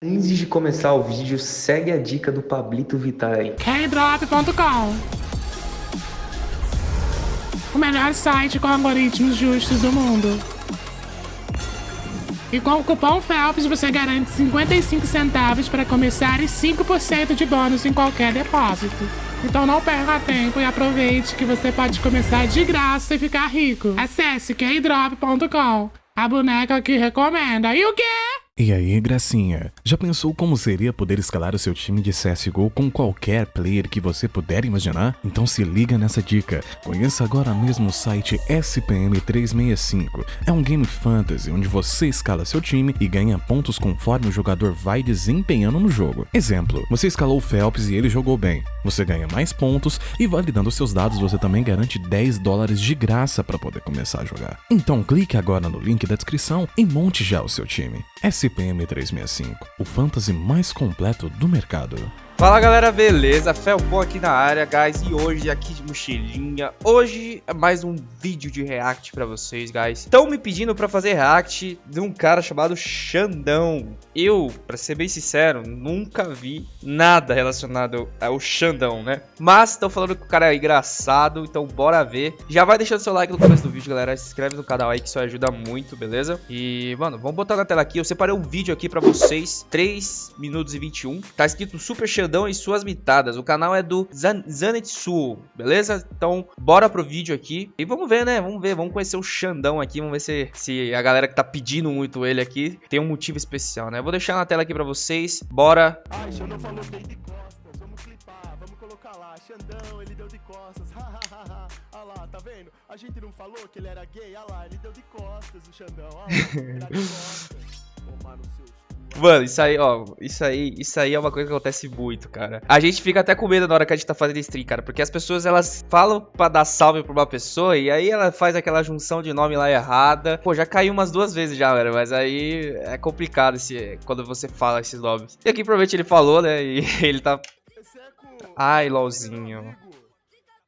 Antes de começar o vídeo, segue a dica do Pablito Vittar aí. Kdrop.com O melhor site com algoritmos justos do mundo. E com o cupom FELPS você garante 55 centavos para começar e 5% de bônus em qualquer depósito. Então não perca tempo e aproveite que você pode começar de graça e ficar rico. Acesse kdrop.com, a boneca que recomenda. E o quê? E aí, gracinha? Já pensou como seria poder escalar o seu time de CSGO com qualquer player que você puder imaginar? Então se liga nessa dica. Conheça agora mesmo o site SPM365. É um game fantasy onde você escala seu time e ganha pontos conforme o jogador vai desempenhando no jogo. Exemplo, você escalou o Phelps e ele jogou bem. Você ganha mais pontos e validando seus dados você também garante 10 dólares de graça para poder começar a jogar. Então clique agora no link da descrição e monte já o seu time. SPM 365, o fantasy mais completo do mercado. Fala galera, beleza? Felpon aqui na área, guys, e hoje aqui de mochilinha. Hoje é mais um vídeo de react pra vocês, guys. Estão me pedindo pra fazer react de um cara chamado Xandão. Eu, pra ser bem sincero, nunca vi nada relacionado ao Xandão, né? Mas estão falando que o cara é engraçado, então bora ver. Já vai deixando seu like no começo do vídeo, galera. Se inscreve no canal aí que isso ajuda muito, beleza? E, mano, vamos botar na tela aqui. Eu separei um vídeo aqui pra vocês, 3 minutos e 21. Tá escrito Super Xandão Xandão e suas mitadas. O canal é do Zan Zanetsu, beleza? Então, bora pro vídeo aqui. E vamos ver, né? Vamos ver, vamos conhecer o Xandão aqui. Vamos ver se, se a galera que tá pedindo muito ele aqui tem um motivo especial, né? Vou deixar na tela aqui pra vocês. Bora. Ai, Xandão falou que de costas. Vamos clipar, vamos colocar lá. Xandão, ele deu de costas. Olha lá, tá vendo? A gente não falou que ele era gay? Olha lá, ele deu de costas, o Xandão. Olha lá, ele de costas. Tomar no seu Mano, isso aí, ó, isso aí, isso aí é uma coisa que acontece muito, cara. A gente fica até com medo na hora que a gente tá fazendo stream, cara, porque as pessoas, elas falam pra dar salve pra uma pessoa e aí ela faz aquela junção de nome lá errada. Pô, já caiu umas duas vezes já, velho, mas aí é complicado esse, quando você fala esses nomes. E aqui provavelmente ele falou, né, e ele tá... Ai, LOLzinho.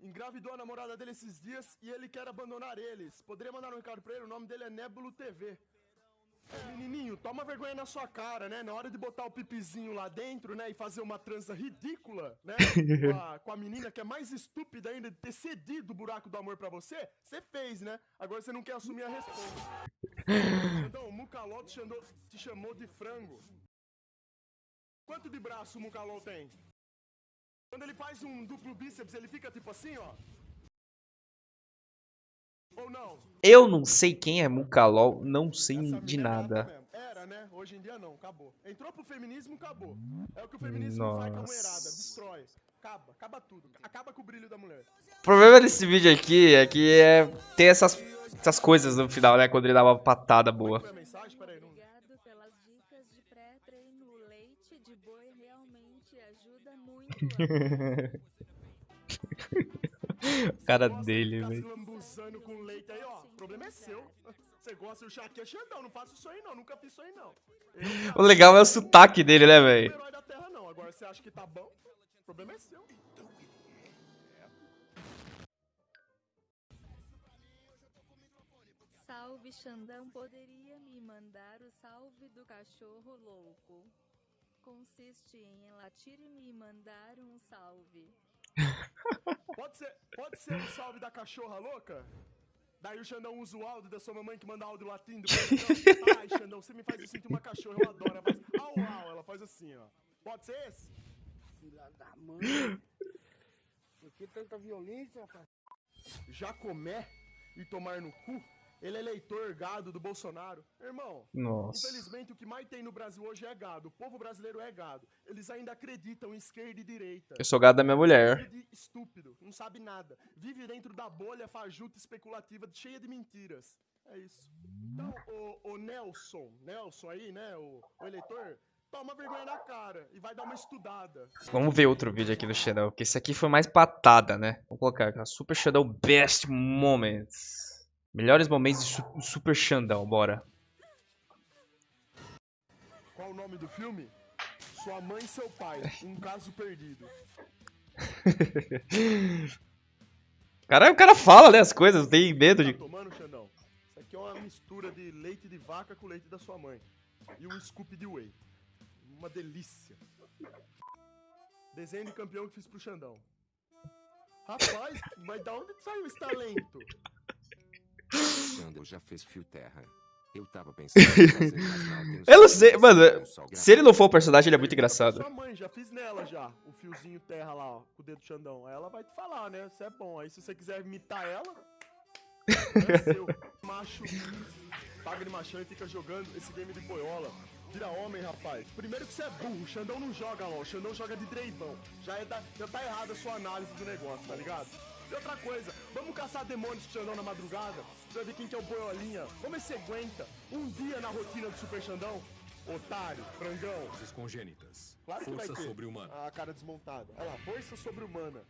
Engravidou a namorada dele esses dias e ele quer abandonar eles. Poderia mandar um recado pra ele? O nome dele é Nebulo TV. Menininho, toma vergonha na sua cara, né? Na hora de botar o pipizinho lá dentro, né? E fazer uma trança ridícula, né? Com a, com a menina que é mais estúpida ainda de ter cedido o buraco do amor pra você, você fez, né? Agora você não quer assumir a resposta. Então, o Mucalol te chamou, te chamou de frango. Quanto de braço o Mucalol tem? Quando ele faz um duplo bíceps, ele fica tipo assim, ó. Eu não sei quem é Mucalol, não sei de nada. Era, né? Hoje em dia não, acabou. Entrou pro feminismo, acabou. É o que o feminismo Nossa. faz com a mulherada, destrói. Acaba, acaba tudo. Acaba com o brilho da mulher. O problema desse vídeo aqui é que é, tem essas, essas coisas no final, né? Quando ele dá uma patada boa. Muito. cara dele, velho. O é é Xandão, não faço isso aí não, nunca fiz isso aí não. O legal é o sotaque dele, né, velho? Não é da terra não, agora você acha que tá bom, o problema é seu. Salve Xandão, poderia me mandar o salve do cachorro louco? Consiste em latir e me mandar um salve. Pode ser, pode ser um salve da cachorra louca? Daí o Xandão usa o áudio da sua mamãe que manda áudio latindo. Ai, Xandão, você me faz sentir uma cachorra, eu adoro. Ela faz au, au, ela faz assim, ó. Pode ser esse? Filha da mãe. Por que tanta violência, rapaz? Jacomé e tomar no cu ele é eleitor gado do Bolsonaro. Irmão, Nossa. infelizmente o que mais tem no Brasil hoje é gado. O povo brasileiro é gado. Eles ainda acreditam em esquerda e direita. Eu sou gado da minha mulher. Estúpido, não sabe nada. Vive dentro da bolha fajuta especulativa cheia de mentiras. É isso. Então, o, o Nelson, Nelson aí, né, o, o eleitor, toma vergonha na cara e vai dar uma estudada. Vamos ver outro vídeo aqui do Shadow, porque esse aqui foi mais patada, né? Vou colocar aqui, Super Shadow Best Moments. Melhores momentos de su Super Xandão, bora. Qual o nome do filme? Sua mãe e seu pai, um caso perdido. cara, o cara fala, né, as coisas, tem medo de... Tá tomando, Xandão? Isso aqui é uma mistura de leite de vaca com leite da sua mãe. E um scoop de whey. uma delícia. Desenho de campeão que fiz pro Xandão. Rapaz, mas da onde saiu esse talento? Xandão já fez fio terra. Eu tava pensando fazer, não Eu não sei, mano, Se ele não for o personagem, ele é muito engraçado. Sua mãe, já fiz nela já, o fiozinho terra lá, ó, com o dedo do Xandão. Aí ela vai te falar, né? Isso é bom. Aí se você quiser imitar ela, é seu. Macho, paga de machão e fica jogando esse game de boiola. Vira homem, rapaz. Primeiro que você é burro, o Xandão não joga lá, o Xandão joga de dreivão. Já, é da, já tá errada a sua análise do negócio, tá ligado? E outra coisa, vamos caçar demônios com o Xandão na madrugada? Pra ver quem que é o boiolinha. Como é que você aguenta um dia na rotina do Super Xandão? Otário, frangão. Forças congênitas. Claro que vai Força ter. sobre-humana. A cara desmontada. Olha lá, força sobre-humana.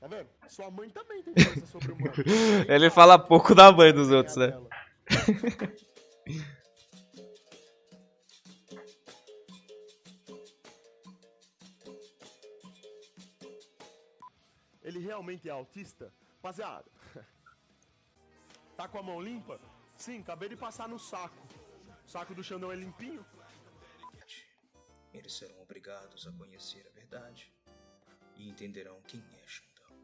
Tá vendo? Sua mãe também tem força sobre-humana. Ele fala pouco da mãe dos outros, né? Ele realmente é autista? Rapaziada, tá com a mão limpa? Sim, acabei de passar no saco. O saco do Xandão é limpinho? Eles serão obrigados a conhecer a verdade e entenderão quem é Xandão.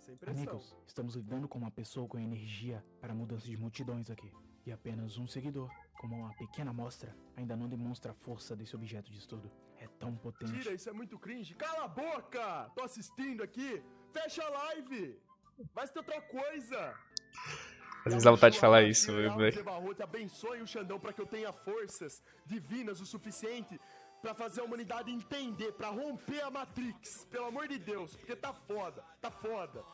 Sem pressão. Amigos, estamos lidando com uma pessoa com energia para mudança de multidões aqui. E apenas um seguidor, como uma pequena amostra, ainda não demonstra a força desse objeto de estudo. É tão potente. Tira, isso é muito cringe. Cala a boca! Tô assistindo aqui. Fecha a live. Vai ser outra coisa. Às vezes dá vontade de falar isso, velho. Te abençoe o Xandão para que eu tenha forças divinas o suficiente pra fazer a humanidade entender, pra romper a Matrix. Pelo amor de Deus, porque tá foda, tá foda.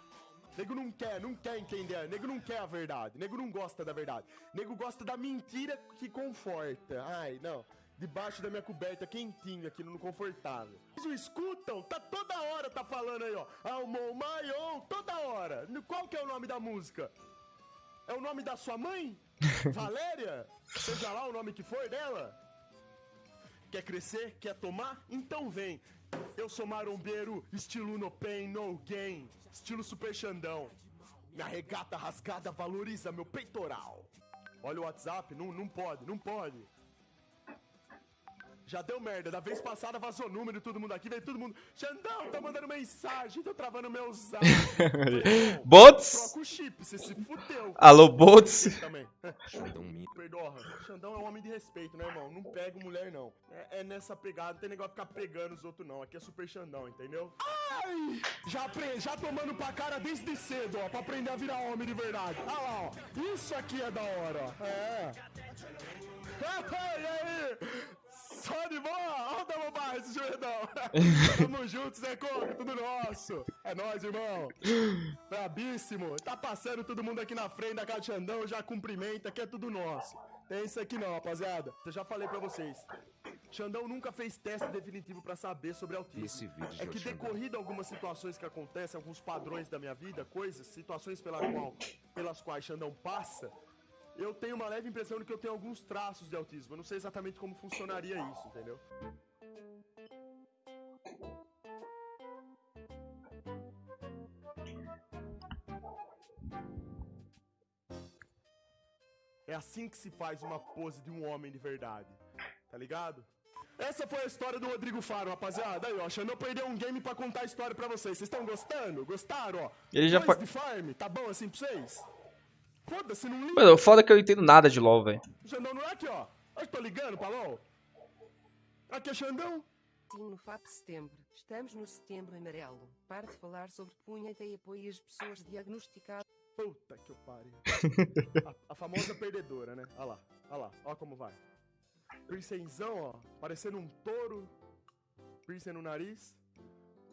Nego não quer, não quer entender. Nego não quer a verdade. Nego não gosta da verdade. Nego gosta da mentira que conforta. Ai, não. Debaixo da minha coberta, quentinho aqui no confortável. Vocês escutam? Tá toda hora tá falando aí, ó. Almon Maion, toda hora. Qual que é o nome da música? É o nome da sua mãe? Valéria? Seja lá o nome que for dela? Quer crescer? Quer tomar? Então vem. Eu sou marombeiro, estilo no pain, no gain. Estilo super xandão. Minha regata rasgada valoriza meu peitoral. Olha o WhatsApp, não, não pode, não pode. Já deu merda, da vez passada vazou número, todo mundo aqui, veio todo mundo. Xandão, tá mandando mensagem, tô travando meu zap. Bots? Troca o chip, você se fudeu. Alô, bots? Perdoa, Xandão é um homem de respeito, né, irmão? Não pego mulher, não. É, é nessa pegada, não tem negócio de ficar pegando os outros, não. Aqui é super Xandão, entendeu? Ai! Já, já tomando pra cara desde cedo, ó, pra aprender a virar homem de verdade. Olha lá, ó. Isso aqui é da hora, ó. É. e aí? Só de boa? Olha o Double Bar, esse joelhão. Tamo juntos, Zé Coco, tudo nosso. É nóis, irmão. Brabíssimo. Tá passando todo mundo aqui na frente da casa de Xandão, já cumprimenta, que é tudo nosso. Tem isso aqui não, rapaziada. Eu já falei pra vocês. Xandão nunca fez teste definitivo pra saber sobre autismo. Esse vídeo É que decorrido algumas situações que acontecem, alguns padrões da minha vida, coisas, situações pela qual, pelas quais Xandão passa, eu tenho uma leve impressão de que eu tenho alguns traços de autismo. Eu não sei exatamente como funcionaria isso, entendeu? É assim que se faz uma pose de um homem de verdade. Tá ligado? Essa foi a história do Rodrigo Faro, rapaziada. Aí, ó, Xandão perdeu um game pra contar a história pra vocês. Vocês estão gostando? Gostaram, ó? Ele já Dois fa- de farm, tá bom assim pra vocês? Foda-se, não liga. Mano, o foda é que eu entendo nada de LoL, velho. Xandão não é aqui, ó. Eu tô ligando pra LOL. Aqui é Xandão. Sim, no FAP setembro. Estamos no setembro amarelo. Pare de falar sobre punheta e apoie as pessoas diagnosticadas. Puta que eu pariu. a, a famosa perdedora, né? Olha lá, olha lá, olha como vai. Piercingzão, ó, parecendo um touro. Piercing no nariz.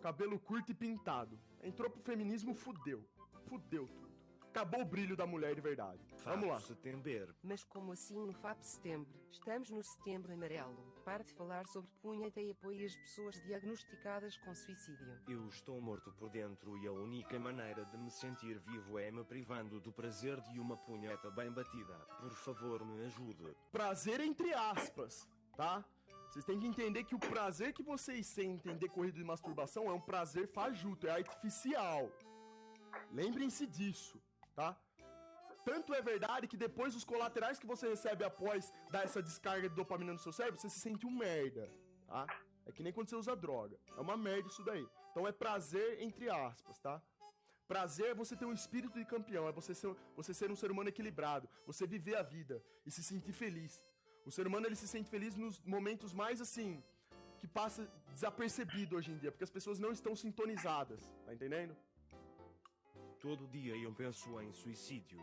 Cabelo curto e pintado. Entrou pro feminismo, fudeu. Fudeu tudo. Acabou o brilho da mulher de verdade. Vamos lá. Setembro. Mas como assim no FAP setembro? Estamos no setembro amarelo. Pare de falar sobre punheta e apoie as pessoas diagnosticadas com suicídio. Eu estou morto por dentro e a única maneira de me sentir vivo é me privando do prazer de uma punheta bem batida. Por favor, me ajude. prazer entre aspas, tá? Vocês têm que entender que o prazer que vocês sentem decorrido de masturbação é um prazer fajuto, é artificial. Lembrem-se disso, tá? Tanto é verdade que depois os colaterais que você recebe após dar essa descarga de dopamina no seu cérebro, você se sente um merda, tá? É que nem quando você usa droga. É uma merda isso daí. Então é prazer entre aspas, tá? Prazer é você ter um espírito de campeão, é você ser, você ser um ser humano equilibrado, você viver a vida e se sentir feliz. O ser humano ele se sente feliz nos momentos mais assim que passa desapercebido hoje em dia, porque as pessoas não estão sintonizadas, tá entendendo? Todo dia eu penso em suicídio.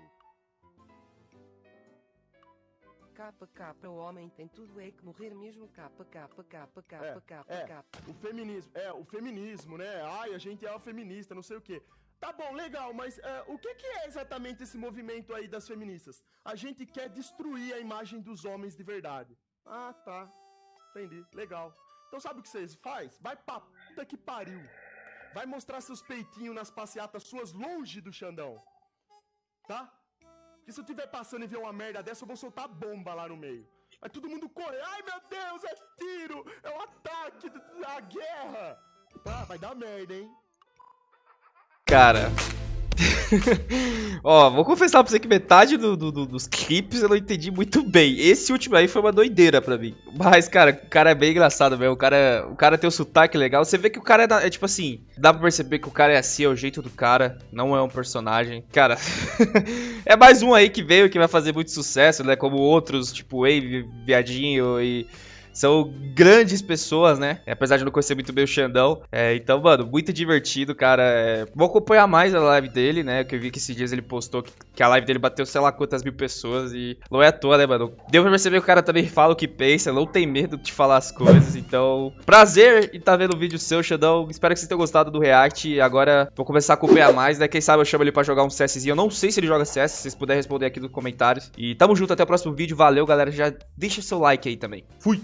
KK, o homem tem tudo é que morrer mesmo. KK, KK, É, é, o feminismo, é, o feminismo, né? Ai, a gente é uma feminista, não sei o quê. Tá bom, legal, mas é, o que, que é exatamente esse movimento aí das feministas? A gente quer destruir a imagem dos homens de verdade. Ah, tá. Entendi, legal. Então sabe o que vocês faz? Vai pra puta que pariu. Vai mostrar seus peitinhos nas passeatas suas longe do Xandão. Tá? Porque se eu tiver passando e ver uma merda dessa, eu vou soltar bomba lá no meio. Aí todo mundo corre. Ai, meu Deus, é tiro! É um ataque! É a guerra! Tá, vai dar merda, hein? Cara. Ó, vou confessar pra você que metade do- do- do- dos clipes eu não entendi muito bem. Esse último aí foi uma doideira pra mim. Mas, cara, o cara é bem engraçado mesmo. O cara, o cara tem um sotaque legal. Você vê que o cara é, da- é tipo assim, dá pra perceber que o cara é assim, é o jeito do cara, não é um personagem. Cara, é mais um aí que veio que vai fazer muito sucesso, né? Como outros, tipo Wave, Viadinho e. São grandes pessoas, né? Apesar de não conhecer muito bem o Xandão. É, então, mano, muito divertido, cara. É, vou acompanhar mais a live dele, né? Que eu vi que esses dias ele postou que, que a live dele bateu sei lá quantas mil pessoas. E não é à toa, né, mano? Deu pra perceber que o cara também fala o que pensa, não tem medo de falar as coisas. Então, prazer em estar vendo o vídeo seu, Xandão. Espero que vocês tenham gostado do React. Agora vou começar a acompanhar mais, né? Quem sabe eu chamo ele pra jogar um CSzinho. Eu não sei se ele joga CS, se vocês puderem responder aqui nos comentários. E tamo junto, até o próximo vídeo. Valeu, galera. Já deixa seu like aí também. Fui!